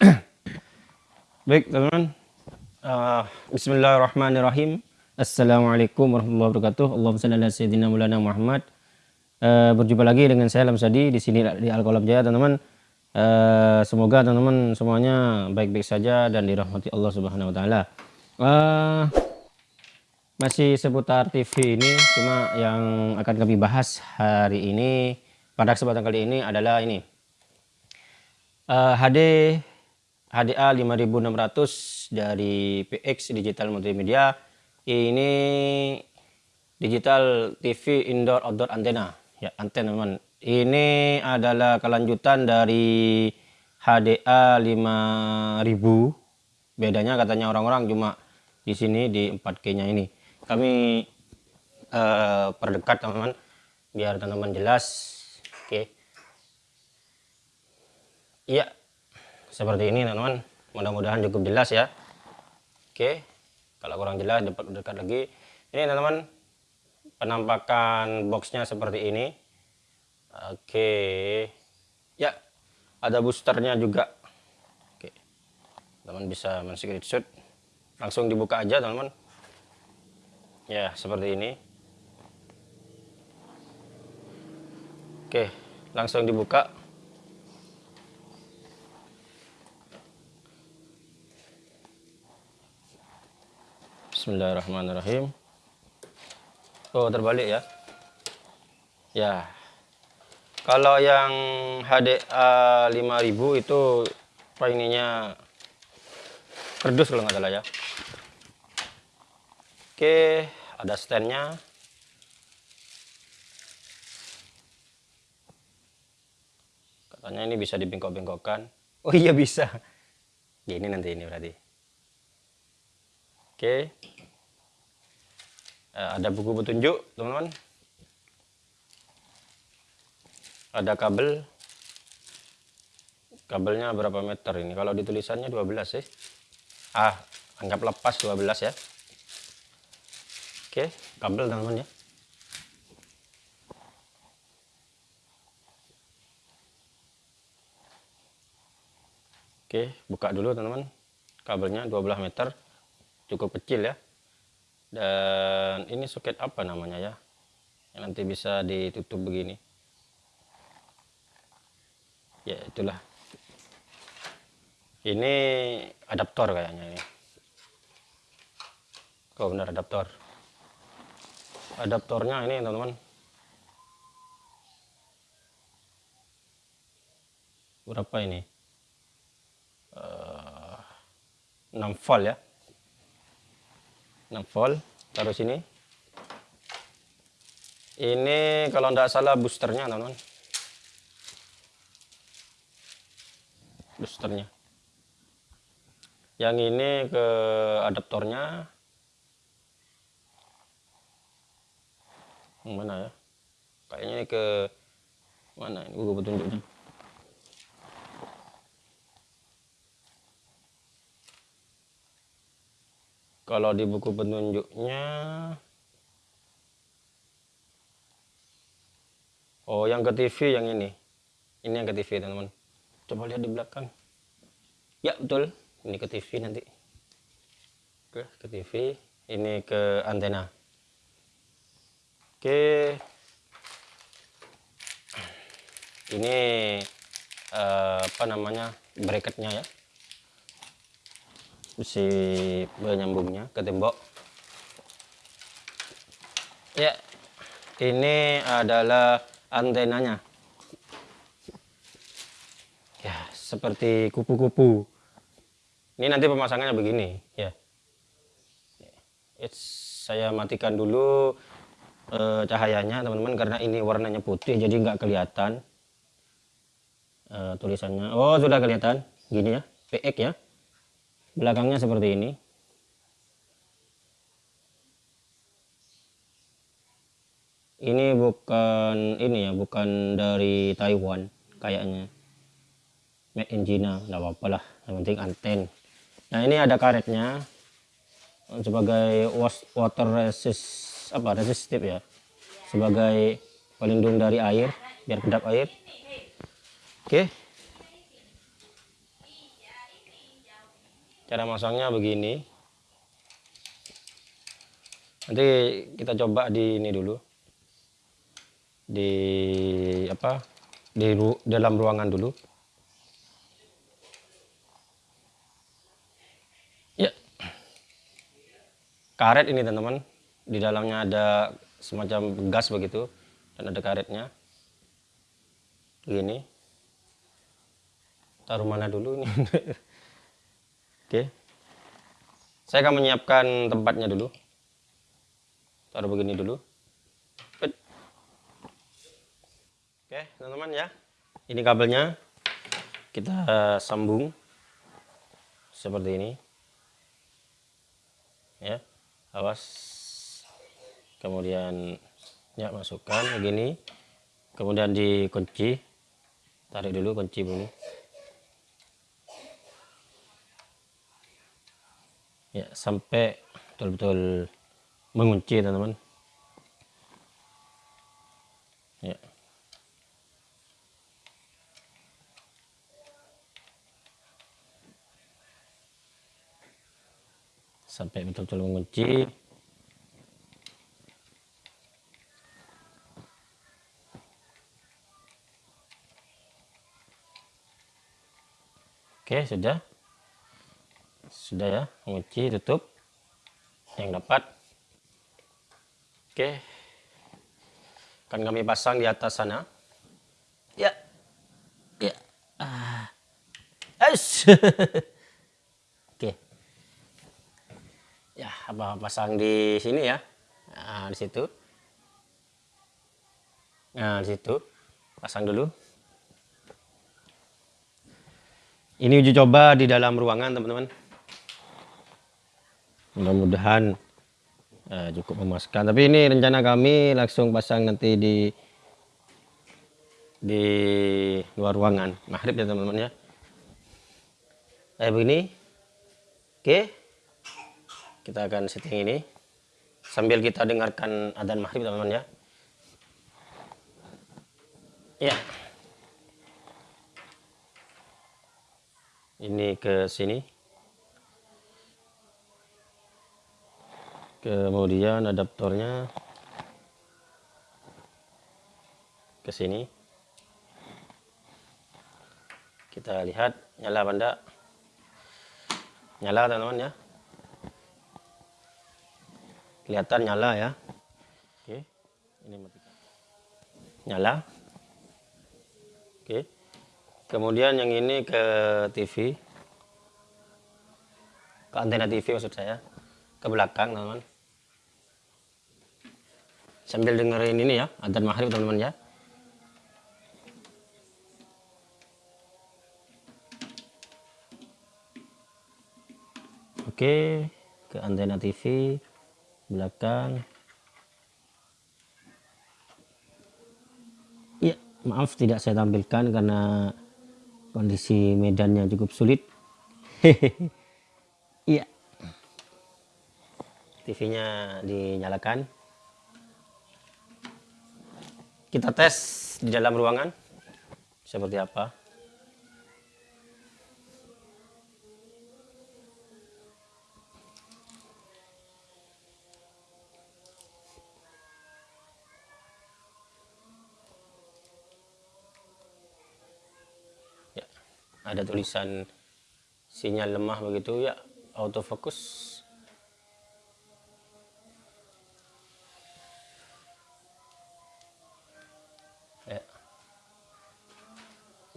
Baik teman-teman. Uh, Bismillahirrahmanirrahim. Assalamualaikum warahmatullahi wabarakatuh. Allahumma salli ala sayyidina mulana Muhammad. Uh, Berjumpa lagi dengan saya Lamsadi di sini di Al-Qalam Jaya teman-teman. Uh, Semoga teman-teman semuanya baik-baik saja dan dirahmati Allah Subhanahu wa taala. Uh, masih seputar TV ini cuma yang akan kami bahas hari ini pada kesempatan kali ini adalah ini. Uh, HD HDA 5600 dari PX Digital Multimedia. Ini digital TV indoor outdoor antena. Ya antena teman ini adalah kelanjutan dari HDA 5000 bedanya katanya orang-orang cuma di sini di 4K nya ini. Kami uh, perdekat teman-teman biar teman-teman jelas. Oke. Okay. iya seperti ini teman-teman. Mudah-mudahan cukup jelas ya. Oke kalau kurang jelas dapat dekat lagi. Ini teman-teman penampakan boxnya seperti ini. Oke. Ya ada boosternya juga. Oke. Teman bisa men-screenshot. Langsung dibuka aja teman-teman. Ya seperti ini. Oke langsung dibuka Bismillahirrahmanirrahim. Oh terbalik ya? Ya. Kalau yang HDA 5000 itu ininya kerdus kalau nggak salah ya. Oke ada standnya. Katanya ini bisa dibengkok-bengkokkan. Oh iya bisa. Gini nanti ini berarti oke eh, ada buku petunjuk teman-teman ada kabel kabelnya berapa meter ini kalau ditulisannya 12 sih ah anggap lepas 12 ya Oke, kabel teman-teman ya. Oke, buka dulu teman-teman. Kabelnya 12 meter. Cukup kecil ya. Dan ini soket apa namanya ya? Yang nanti bisa ditutup begini. Ya, itulah. Ini adaptor kayaknya ini. Oh benar adaptor adaptornya ini teman-teman berapa ini uh, eh, 6 volt ya 6 volt taruh sini. Ini kalau tidak salah boosternya teman-teman. Boosternya. Yang ini ke adaptornya. Yang mana ya? Kayaknya ke mana ini? Buku petunjuknya kalau di buku petunjuknya oh yang ke TV yang ini ini yang ke TV teman-teman coba lihat di belakang ya betul ini ke TV nanti oke ke TV ini ke antena Oke. Ini uh, apa namanya? bracketnya ya. Si penyambungnya ke tembok. Ya. Ini adalah antenanya. Ya, seperti kupu-kupu. Ini nanti pemasangannya begini, ya. It's, saya matikan dulu uh, cahayanya teman-teman karena ini warnanya putih jadi nggak kelihatan uh, tulisannya oh sudah kelihatan gini ya PX ya belakangnya seperti ini. Ini bukan ini ya bukan dari Taiwan kayaknya. Made in China nggak apa-apa lah. Yang penting anten. Nah ini ada karetnya. Sebagai water resist apa resistif ya. Sebagai pelindung dari air biar kedap air. Oke cara masangnya begini. Nanti kita coba di ini dulu. Di apa? Di ru dalam ruangan dulu. Ya. Karet ini teman-teman. Di dalamnya ada semacam gas begitu. Dan ada karetnya. Begini. Taruh mana dulu ini oke. Saya akan menyiapkan tempatnya dulu. Taruh begini dulu. Oke teman-teman ya. Ini kabelnya. Kita sambung seperti ini. Ya awas. Kemudian ya masukkan begini. Kemudian dikunci. Tarik dulu kunci dulu ya sampai betul-betul mengunci teman-teman. Ya. Sampai betul-betul mengunci. Oke, sudah. Sudah ya, mengunci, tutup. Yang dapat. Oke. Akan kami pasang di atas sana. Ya. Ya. Ah. Oke. Ya, apa pasang di sini ya. Nah, di situ. Nah, di situ. Pasang dulu. Ini uji coba di dalam ruangan teman-teman. Mudah-mudahan uh, cukup memuaskan. Tapi ini rencana kami langsung pasang nanti di di luar ruangan. Maghrib ya teman-teman ya. Kayak begini. Oke. Kita akan setting ini. Sambil kita dengarkan adzan maghrib teman-teman ya. Ya. ini ke sini kemudian adaptornya ke sini. Kita lihat nyala benda nyala teman-teman ya. Kelihatan nyala ya. Oke ini matikan. Nyala. Oke. Kemudian yang ini ke TV ke antena TV maksud saya. Ke belakang teman-teman sambil dengerin ini ya adzan maghrib teman-teman ya. Oke ke antena TV belakang. Ya maaf tidak saya tampilkan karena kondisi medannya cukup sulit. Iya TV-nya dinyalakan kita tes di dalam ruangan. Seperti apa? Ada tulisan sinyal lemah begitu. Ya autofocus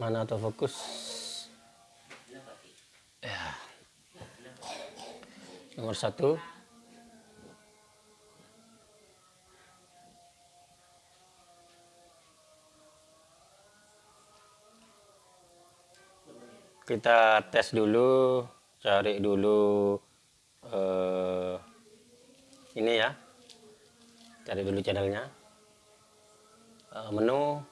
mana autofocus ya. Nomor satu. Kita tes dulu cari dulu uh, ini ya. Cari dulu channelnya. Uh, menu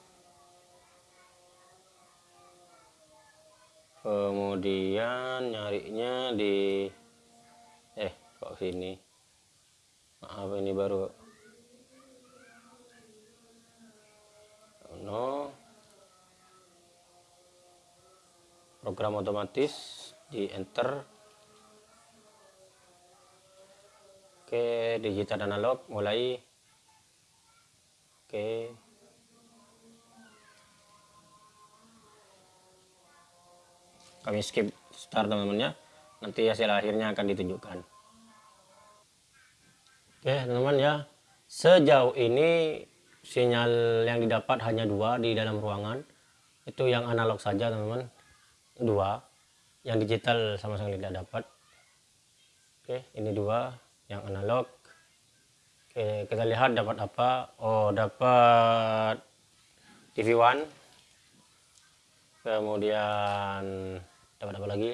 kemudian nyarinya di eh kok sini? Maaf ini baru. No. Program otomatis di enter. Oke digital analog mulai. Oke. Kami skip start teman-teman ya. Nanti hasil akhirnya akan ditunjukkan. Oke, teman-teman ya. Sejauh ini sinyal yang didapat hanya dua di dalam ruangan. Itu yang analog saja teman-teman. Dua. Yang digital sama sekali tidak dapat. Oke, ini dua yang analog. Oke, kita lihat dapat apa? Oh, dapat TV One. Kemudian dapat apa lagi?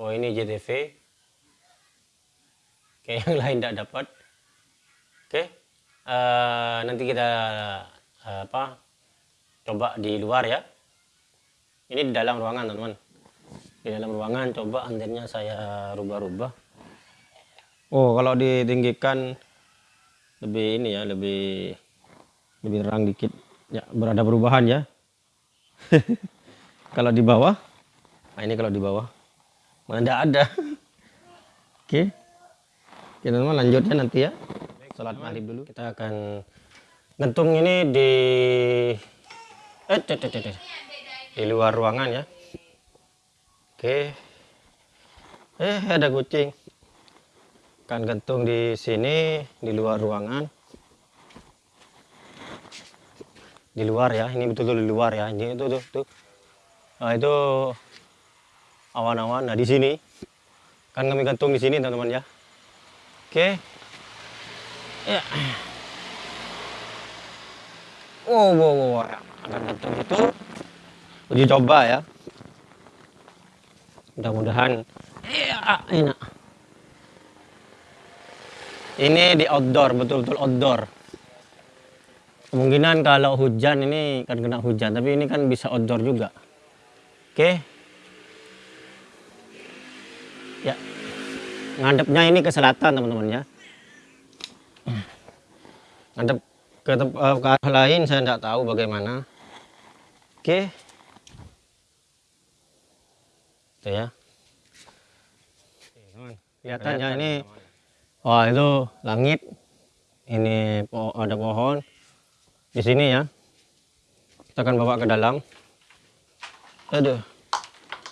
Oh, ini JTV. Oke, yang lain tidak dapat. Oke. Uh, nanti kita uh, apa? Coba di luar ya. Ini di dalam ruangan, teman-teman di dalam ruangan coba antennya saya rubah-rubah oh kalau ditinggikan lebih ini ya lebih lebih terang dikit ya berada perubahan ya kalau di bawah nah ini kalau di bawah mana tidak ada oke kita mau lanjutnya nanti ya sholat maghrib dulu kita akan gantung ini di eh, di luar ruangan ya Oke. Eh, ada kucing. Kan gantung di sini di luar ruangan. Di luar ya, ini betul-betul di luar ya. Ini itu tuh, tuh. Nah, itu awan-awan. Nah, di sini kan kami gantung di sini, teman-teman ya. Oke. Ya. Wow, wow, wow. Akan gantung itu uji coba ya mudah-mudahan ya, enak ini di outdoor betul-betul outdoor kemungkinan kalau hujan ini kan kena hujan tapi ini kan bisa outdoor juga oke. Ya. Ngadepnya ini ke selatan teman-teman ya. Ngadep ke, eh, ke arah lain saya tidak tahu bagaimana. Oke. Itu ya. Kelihatannya ini oh itu langit. Ini po ada pohon. Di sini ya. Kita akan bawa ke dalam aduh.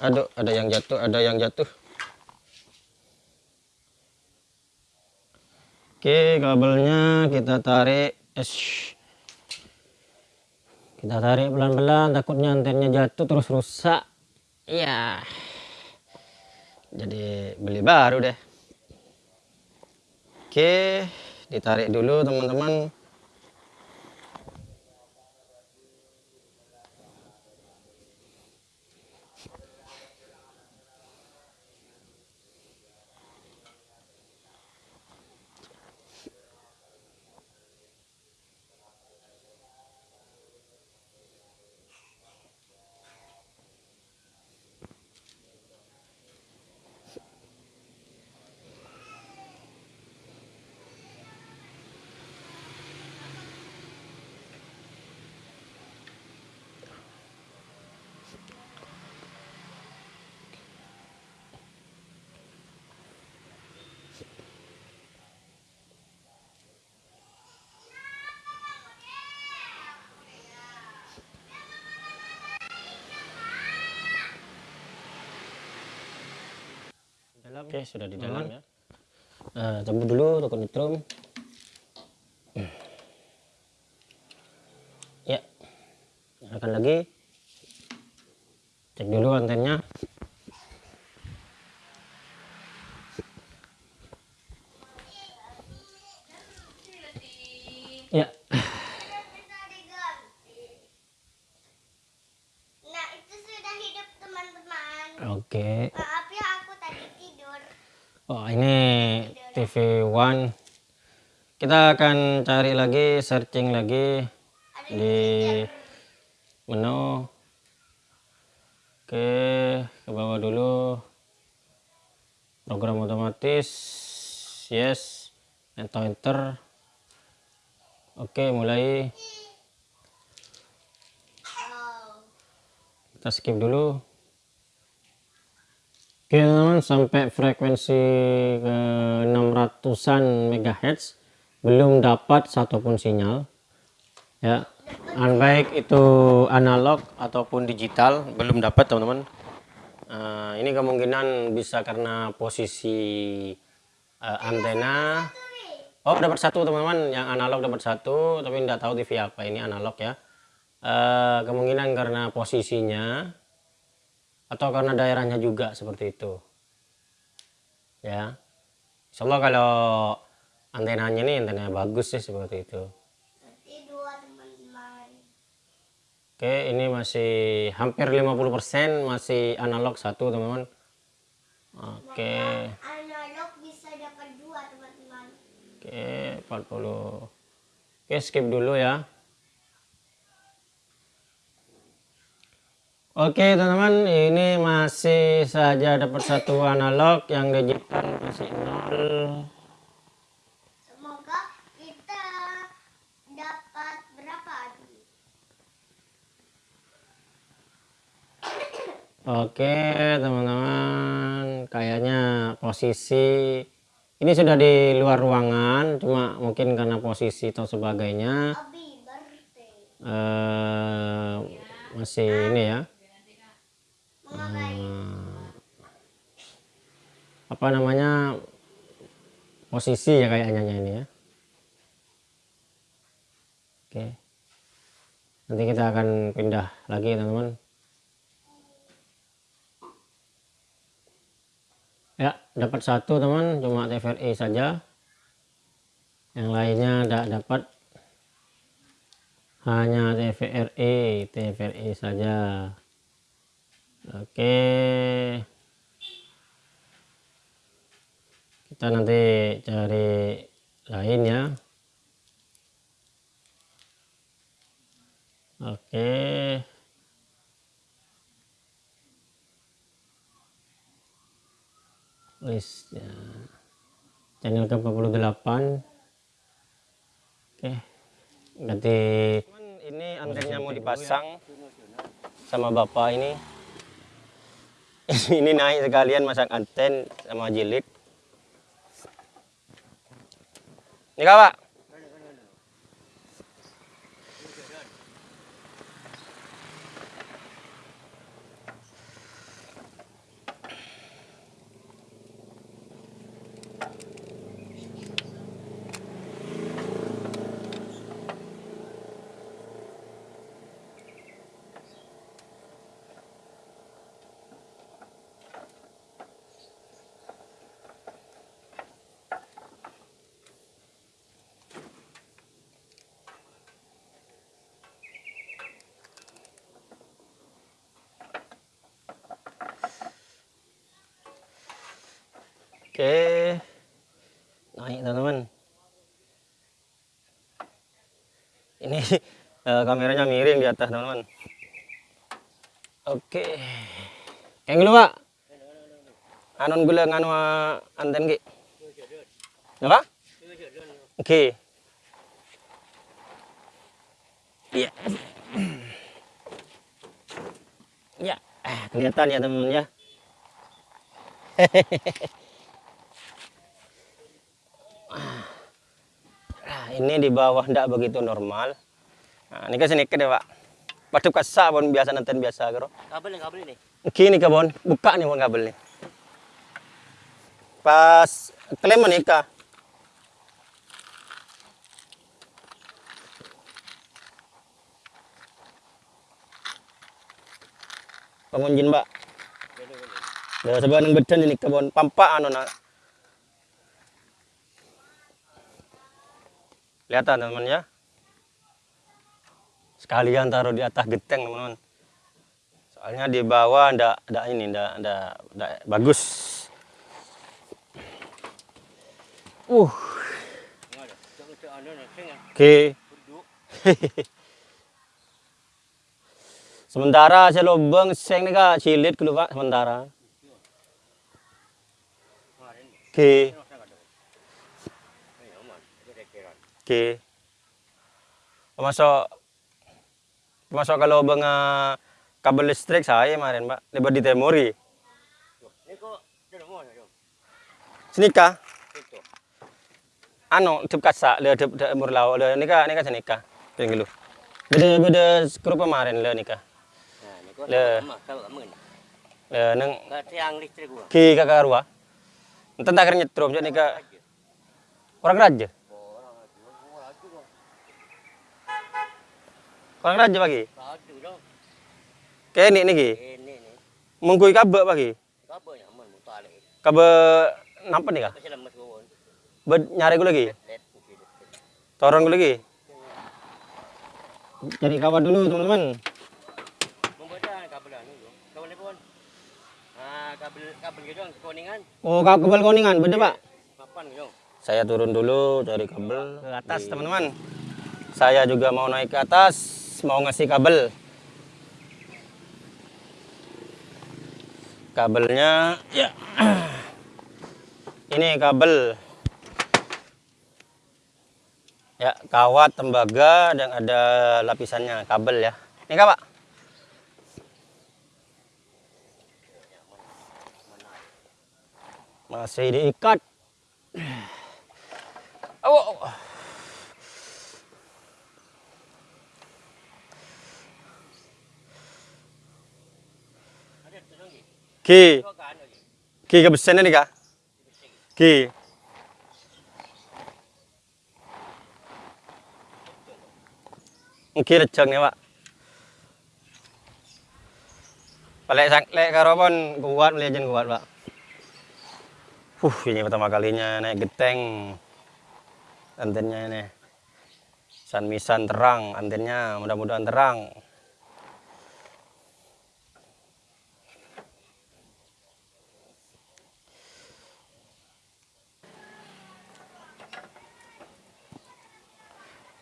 Aduh ada yang jatuh ada yang jatuh. Oke kabelnya kita tarik. Esh. kita tarik pelan-pelan takutnya antennya jatuh terus rusak. Iya. Jadi beli baru deh. Oke ditarik dulu teman-teman oke sudah di dalam hmm. ya. Nah, cabut dulu toko nitrum. Ya akan lagi. Cek dulu antennya ya Nah, itu sudah hidup teman-teman. Oke. Okay. Oh ini TV One kita akan cari lagi searching lagi di menu. Oke ke bawah dulu. Program otomatis. Yes. Enter enter. Oke mulai. Kita skip dulu. Oke teman-teman sampai frekuensi ke 600an MHz belum dapat satupun sinyal ya. Baik itu analog ataupun digital belum dapat teman-teman. Uh, ini kemungkinan bisa karena posisi uh, antena. Oh dapat satu teman-teman. Yang analog dapat satu tapi tidak tahu TV apa. Ini analog ya. Uh, kemungkinan karena posisinya atau karena daerahnya juga seperti itu ya. Insya Allah kalau antenanya ini antena bagus sih seperti itu. Oke ini masih hampir 50% masih analog satu teman-teman. Oke. Analog bisa dapat dua teman-teman. Oke 40 oke skip dulu ya. Oke teman-teman ini masih saja dapat satu analog yang digital masih nol semoga kita dapat berapa Oke teman-teman kayaknya posisi ini sudah di luar ruangan cuma mungkin karena posisi atau sebagainya. Uh, masih ini ya. Hmm. apa namanya posisi ya kayaknya ini ya. Oke nanti kita akan pindah lagi teman-teman ya dapat satu teman. Cuma TVRI saja. Yang lainnya tidak dapat. Hanya TVRI TVRI saja. Oke. Kita nanti cari lain ya. Oke list ya. channel ke 48 oke ganti ini antennya mau dipasang sama bapak ini. Ini naik sekalian masang anten sama jilid. Ini kak Oke. Naik teman-teman. Ini uh, kameranya miring di atas teman-teman. Oke. Yang dulu Pak. Anon gula nganu uh, anten ki. Apa? Oke. Iya. Ya, kelihatan ya teman-teman ya. Hehehe. ini di bawah tidak begitu normal. Nah, ini kan sedikit ya pak. Padu kasak pun biasa nonton biasa karo kabel nih kabel ini. Kini kabon buka nih pun kabel nih. Pas klaim menikah pengunjin mbak Dah sebelah nang bedan ini kebon pampak anu nak Kelihatan teman-teman ya. Sekalian taruh di atas geteng teman-teman. Soalnya di bawah ndak ndak ini ndak ndak ndak bagus. Uh. Oke. sementara saya lubang seng nih kak cilit pak sementara. Oke. Okay. Oke. Masuk masuk kalau bang kabel listrik saya kemarin, Pak. Lebar di Temori. Ini kok Senika. Anu dep kasak le dep mur lau le nika nika senika. Ping lu. Beda beda skru kemarin le nika. Nah, Le. Le neng tiang listrik gua. ki kakak rua. Enten tak keren nyetrum jadi nika orang raja. Orang raja pagi. Kayak ini niki. Ini nih. Mengkui kabe pagi. Apa ya amun muta lek. Kabe nampak nih kah? Gua. Bed nyari gue lagi. Torong gue lagi. Cari kawan dulu teman-teman. Kabelan itu. Kabel. Ah, kabel kabel gitu kuningan. Oh, kau kebal kuningan, bener pak? Papan gitu. Saya turun dulu cari kabel ke atas teman-teman. Saya juga mau naik ke atas, mau ngasih kabel. Kabelnya, ya. Ini kabel. Ya, kawat, tembaga, dan ada lapisannya, kabel ya. Ini kak, Pak. Masih diikat. Oh. Ada tu Ki, ki kebesan ni kah? Ki. Ki recang ni pak. Balik sang lek karo pon kuat legend kuat pak. Huh, ini pertama kalinya naik geteng. Antennya ini. San misan terang, antennya mudah-mudahan terang.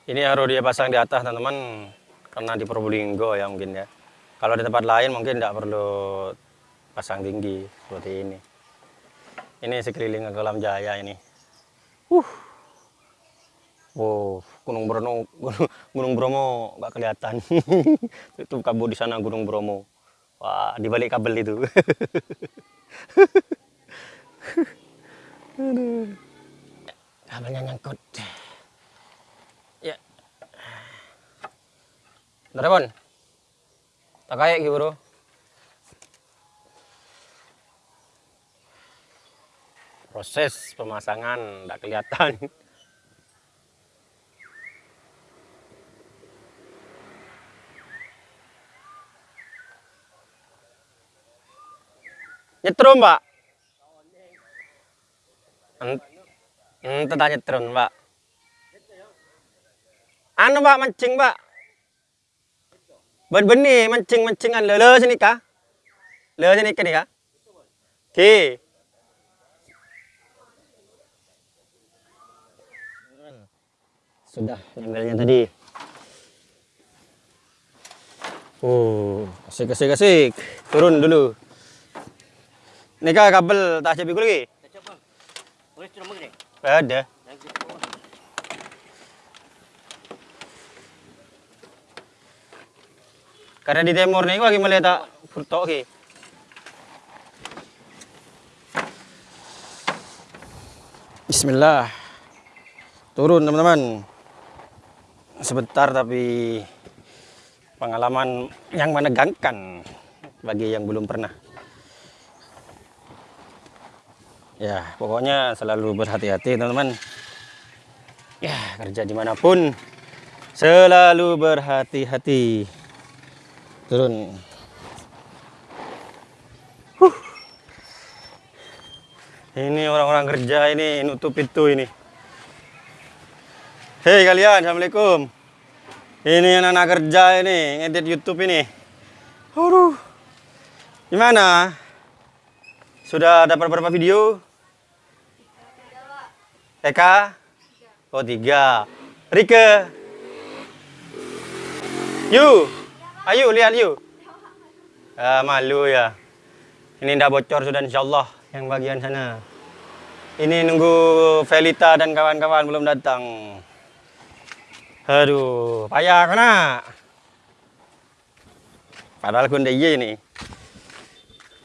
Ini harus dia pasang di atas teman-teman karena di Probolinggo ya mungkin ya. Kalau di tempat lain mungkin tidak perlu pasang tinggi seperti ini. Ini sekeliling kolam jaya ini. Uh. Wow, Gunung Bromo, Gunung, Gunung Bromo nggak kelihatan. itu kabut di sana Gunung Bromo. Wah, di balik kabel itu. Aduh. Kabelnya nyangkut. Bon. Tak kayak gitu, Bro. Proses pemasangan tidak kelihatan. Nyetrum, Pak. Ent- Ente tak nyetrum, Pak. Anu, Pak, mancing, Pak. Ben benih mancing-mancingan lele sini kah? Lele sini kah ni kah? Okey. Sudah ngambilnya tadi. Oh, asik asik asik. Turun dulu. Ni kah kabel tak cabi lagi? Tak. Boleh turun begini. Ada. Lagi. Karena di timur ni lagi melihat tak furtok ke. Bismillah. Turun teman-teman. Sebentar tapi pengalaman yang menegangkan bagi yang belum pernah. Ya, pokoknya selalu berhati-hati teman-teman. Ya, kerja di mana pun selalu berhati-hati. Turun. Huh. Ini orang-orang kerja ini nutup pintu ini. Hei kalian, assalamualaikum. Ini anak-anak kerja ini ngedit YouTube ini. Aduh. Gimana? Sudah dapat berapa video? Eka? Oh tiga. Rike? You? Ayo lihat you. Ah, malu ya. Ini ndak bocor sudah insyaallah yang bagian sana. Ini nunggu Felita dan kawan-kawan belum datang. Aduh, payah kena. Padahal kunde iya ini.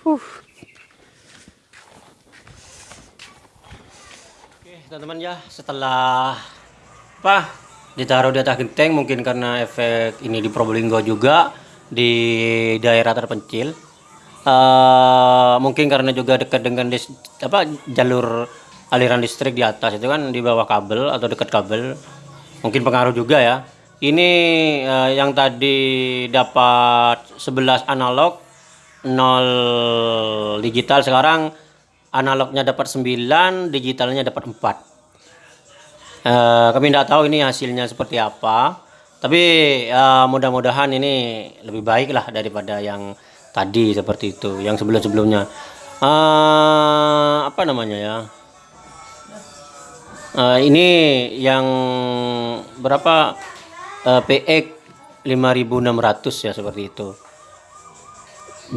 Huh. teman-teman ya setelah apa ditaruh di atas genteng mungkin karena efek ini di Probolinggo juga di daerah terpencil. Eh, mungkin karena juga dekat dengan dis- apa jalur aliran listrik di atas itu kan di bawah kabel atau dekat kabel. Mungkin pengaruh juga ya. Ini eh, yang tadi dapat 11 analog 0 digital. Sekarang analognya dapat 9 digitalnya dapat 4 Eh, kami tidak tahu ini hasilnya seperti apa. Tapi eh, mudah-mudahan ini lebih baik lah daripada yang tadi seperti itu yang sebelum-sebelumnya. Eh, apa namanya ya? Eh, ini yang berapa? Eh, PX 5600 ya seperti itu.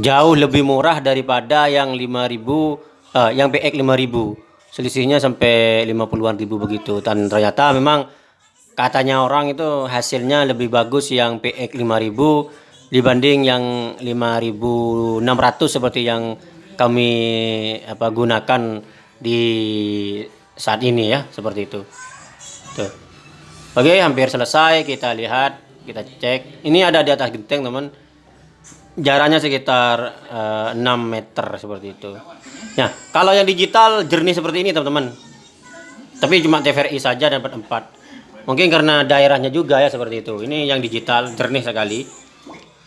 Jauh lebih murah daripada yang 5000 eh, yang PX 5000 selisihnya sampai 50-an ribu begitu. Dan ternyata memang katanya orang itu hasilnya lebih bagus yang PX 5000 dibanding yang 5600 seperti yang kami apa gunakan di saat ini ya seperti itu. Tuh. Oke hampir selesai. Kita lihat kita cek. Ini ada di atas genteng teman. Jaraknya sekitar eh, 6 meter seperti itu. Nah, kalau yang digital jernih seperti ini teman-teman. Tapi cuma TVRI saja dapat 4. Mungkin karena daerahnya juga ya seperti itu. Ini yang digital jernih sekali.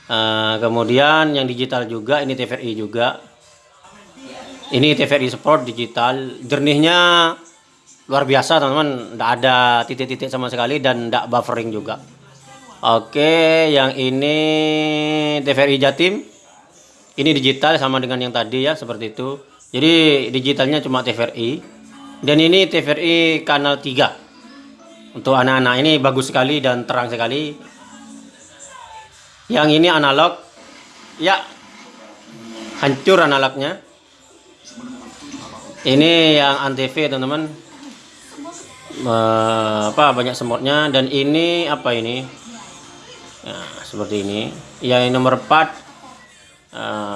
Eh, kemudian yang digital juga ini TVRI juga. Ini TVRI Sport digital. Jernihnya luar biasa teman-teman. Tidak ada titik-titik sama sekali dan tidak buffering juga. Oke, yang ini TVRI Jatim. Ini digital sama dengan yang tadi ya, seperti itu. Jadi digitalnya cuma TVRI. Dan ini TVRI kanal 3. Untuk anak-anak ini bagus sekali dan terang sekali. Yang ini analog. Ya. Hancur analognya. Ini yang antv teman-teman. Apa banyak semutnya dan ini apa ini? Nah, seperti ini. Yang nomor 4 eh,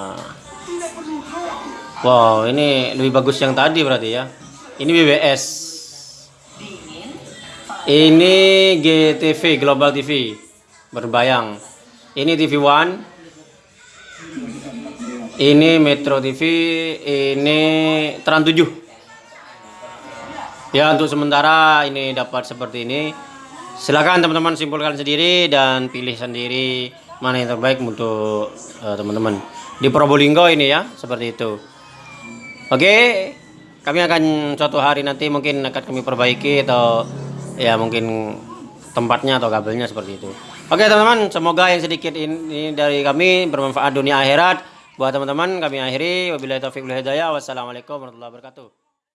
Wow, ini lebih bagus yang tadi berarti ya. Ini BBS. Ini GTV, Global TV. Berbayang. Ini TV One. Ini Metro TV, ini Trans 7. Ya, untuk sementara ini dapat seperti ini. Silakan teman-teman simpulkan sendiri dan pilih sendiri mana yang terbaik untuk eh, teman-teman. Di Probolinggo ini ya, seperti itu. Oke, kami akan suatu hari nanti mungkin akan kami perbaiki atau ya mungkin tempatnya atau kabelnya seperti itu. Oke teman-teman, semoga yang sedikit ini dari kami bermanfaat dunia akhirat. Buat teman-teman kami akhiri. Wabillahi taufiq wal. Wassalamualaikum warahmatullahi wabarakatuh.